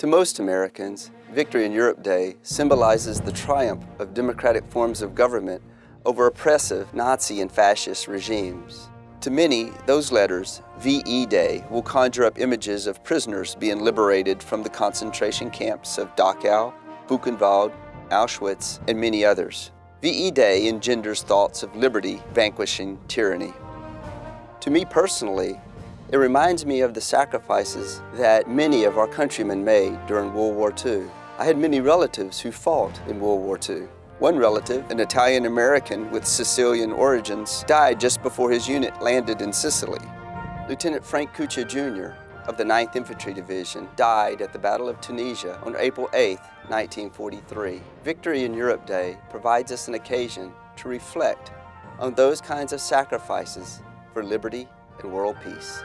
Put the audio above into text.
To most Americans, Victory in Europe Day symbolizes the triumph of democratic forms of government over oppressive Nazi and fascist regimes. To many, those letters, VE Day, will conjure up images of prisoners being liberated from the concentration camps of Dachau, Buchenwald, Auschwitz, and many others. VE Day engenders thoughts of liberty vanquishing tyranny. To me personally, it reminds me of the sacrifices that many of our countrymen made during World War II. I had many relatives who fought in World War II. One relative, an Italian-American with Sicilian origins, died just before his unit landed in Sicily. Lieutenant Frank Kucha Jr. of the 9th Infantry Division died at the Battle of Tunisia on April 8, 1943. Victory in Europe Day provides us an occasion to reflect on those kinds of sacrifices for liberty and world peace.